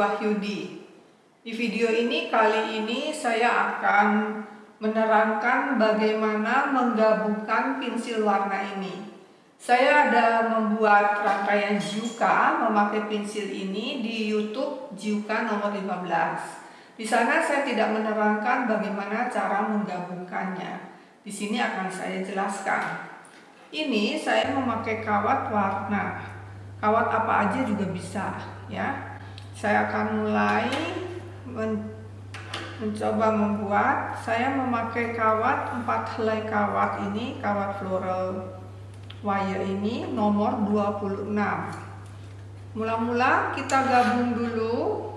Wahyudi. Di video ini kali ini saya akan menerangkan bagaimana menggabungkan pensil warna ini. Saya ada membuat rangkaian Jiuka memakai pensil ini di YouTube Jiuka nomor 15. Di sana saya tidak menerangkan bagaimana cara menggabungkannya. Di sini akan saya jelaskan. Ini saya memakai kawat warna kawat apa aja juga bisa ya saya akan mulai men mencoba membuat. Saya memakai kawat empat helai kawat ini kawat floral wire ini nomor 26 mula-mula kita gabung dulu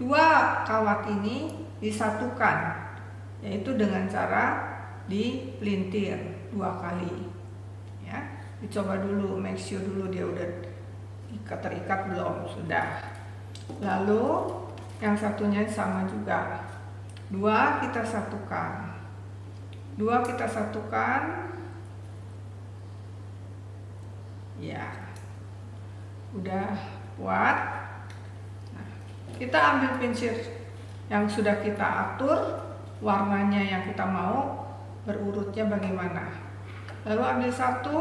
dua kawat ini disatukan yaitu dengan cara dipelintir dua kali ya. Dicoba dulu make sure dulu dia udah ikat terikat belum? Sudah lalu yang satunya sama juga. Dua kita satukan. Dua kita satukan. Ya. Udah kuat. Nah, kita ambil pincir yang sudah kita atur warnanya yang kita mau berurutnya bagaimana. Lalu ambil satu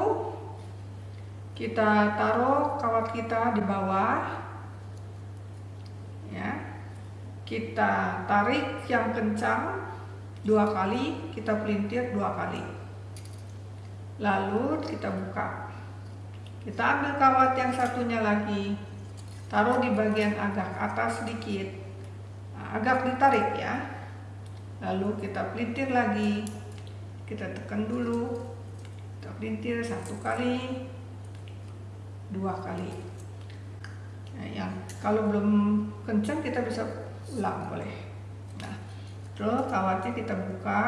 kita taruh kawat kita di bawah ya kita tarik yang kencang dua kali kita pelintir dua kali. Lalu kita buka. Kita ambil kawat yang satunya lagi taruh di bagian agak atas sedikit. Nah, agak ditarik ya. Lalu kita pelintir lagi. Kita tekan dulu. Kita pelintir satu kali dua kali. Nah, yang kalau belum kencang kita bisa ulang boleh. Nah terus kawatnya kita buka.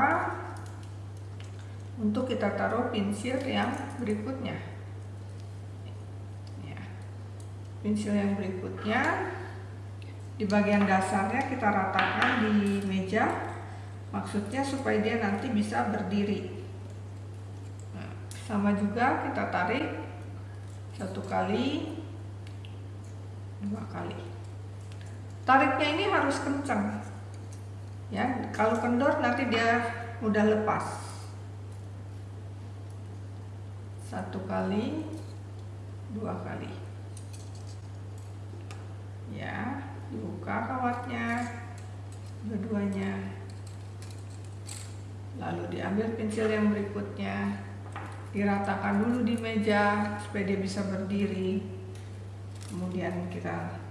Untuk kita taruh pensil yang berikutnya. Ya. pensil yang berikutnya di bagian dasarnya kita ratakan di meja. Maksudnya supaya dia nanti bisa berdiri. Nah, sama juga kita tarik satu kali dua kali tariknya ini harus kencang ya kalau kendor nanti dia mudah lepas. Satu kali dua kali. Ya dibuka kawatnya dua-duanya. Lalu diambil pensil yang berikutnya. Diratakan dulu di meja supaya dia bisa berdiri. Kemudian kita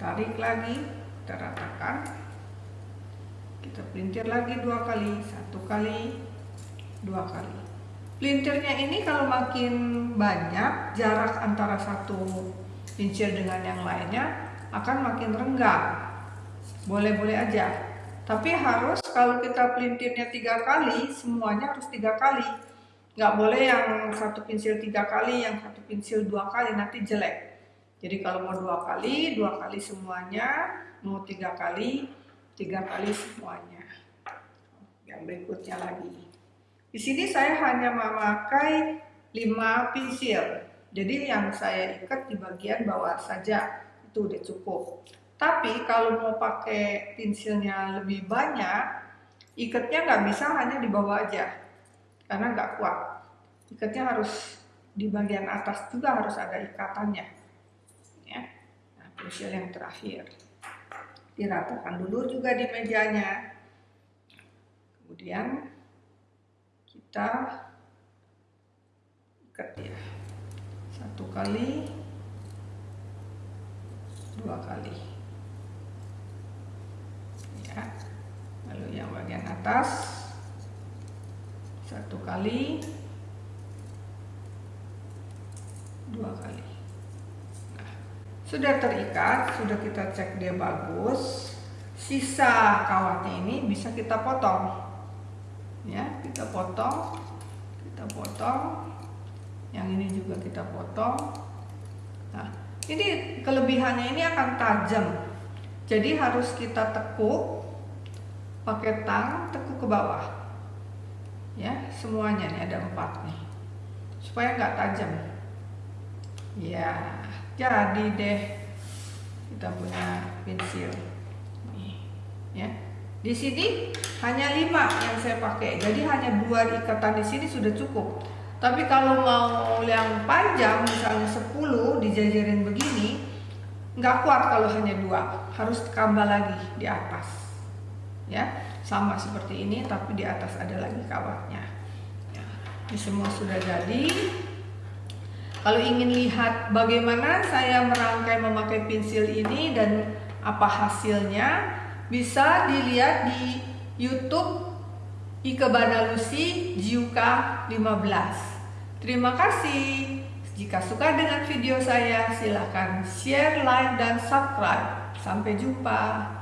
tarik lagi kita ratakan. Kita pelintir lagi dua kali satu kali dua kali. Pelintirnya ini kalau makin banyak jarak antara satu pincir dengan yang lainnya akan makin renggang. Boleh-boleh aja. Tapi harus kalau kita pelintirnya tiga kali semuanya harus tiga kali. Nggak boleh yang satu pensil tiga kali yang satu pensil dua kali nanti jelek jadi kalau mau dua kali dua kali semuanya mau tiga kali tiga kali semuanya. Yang berikutnya lagi. Di sini saya hanya memakai lima pensil. Jadi yang saya ikat di bagian bawah saja itu udah cukup. Tapi kalau mau pakai pensilnya lebih banyak ikatnya nggak bisa hanya di bawah aja. Karena nggak kuat. Ikatnya harus di bagian atas juga harus ada ikatannya. ya pensil yang terakhir. Diratakan dulu juga di mejanya. Kemudian kita ikat ya satu kali dua kali. Ya. Lalu yang bagian atas satu kali dua kali sudah terikat sudah kita cek dia bagus sisa kawatnya ini bisa kita potong. Ya kita potong kita potong. Yang ini juga kita potong. Nah ini kelebihannya ini akan tajam. Jadi harus kita tekuk pakai tang tekuk ke bawah. Ya semuanya nih ada empat nih supaya nggak tajam. Ya jadi deh kita punya pensil nih ya. Di sini hanya lima yang saya pakai. Jadi hanya dua ikatan di sini sudah cukup. Tapi kalau mau yang panjang misalnya 10 dijajarin begini nggak kuat kalau hanya dua. Harus tambah lagi di atas ya. Sama seperti ini tapi di atas ada lagi kawatnya. Ya, ini semua sudah jadi kalau ingin lihat bagaimana saya merangkai memakai pensil ini dan apa hasilnya, bisa dilihat di YouTube Ikebana Lucy Jiuka 15. Terima kasih. Jika suka dengan video saya, silahkan share, like, dan subscribe. Sampai jumpa.